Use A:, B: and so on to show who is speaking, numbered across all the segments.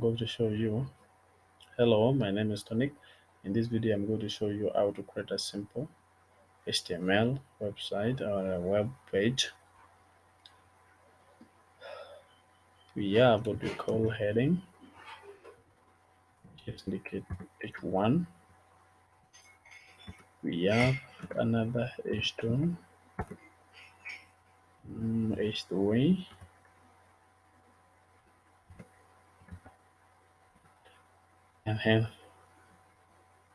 A: going to show you. Hello my name is Tonic. In this video I'm going to show you how to create a simple HTML website or a web page. We have what we call heading. Just indicate h1 we have another h2 mm, h3 and then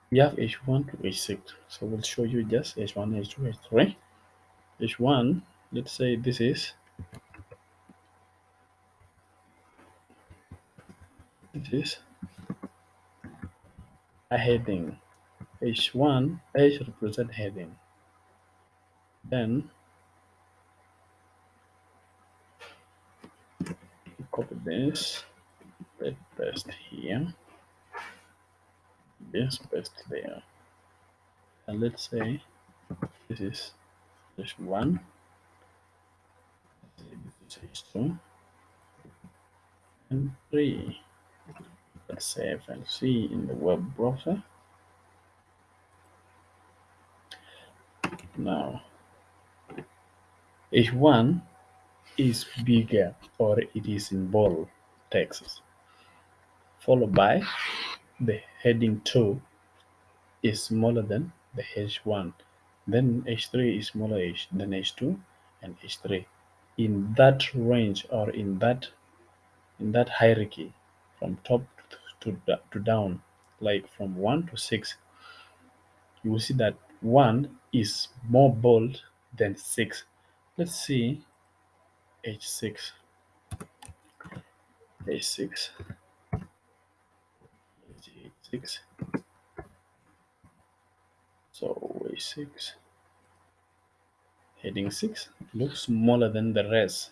A: we have h1 to h6 so we'll show you just h1 h2 h3 h1 let's say this is this is a heading. H1 h represent heading. Then copy this paste here this paste there and let's say this is just one. This is h2 and three. Let's save and see in the web browser. Now h1 is bigger or it is in bold text followed by the heading 2 is smaller than the h1 then h3 is smaller h than h2 and h3 in that range or in that in that hierarchy from top to, to down like from 1 to 6 you will see that 1 is more bold than 6 let's see h6 h6 h6 so h6 heading 6 looks smaller than the rest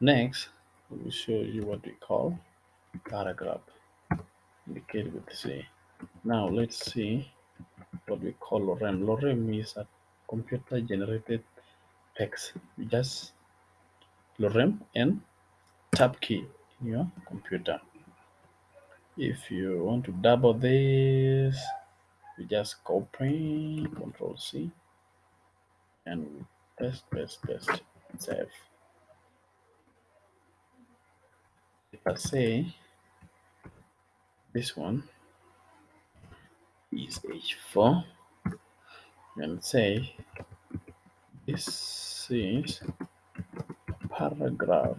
A: next we show you what we call paragraph indicated with P. Now let's see what we call lorem. Lorem is a computer generated text. Just lorem and tab key in your computer. If you want to double this, you just copy control C and paste, paste, paste, save. If I say this one is h4 and say this is paragraph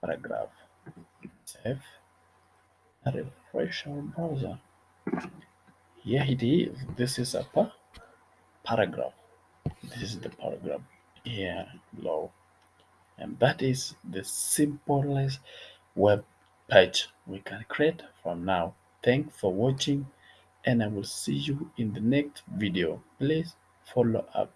A: paragraph save and refresh our browser. Here it is this is a paragraph. This is the paragraph. Here below and that is the simplest web page we can create from now. Thanks for watching and i will see you in the next video. Please follow up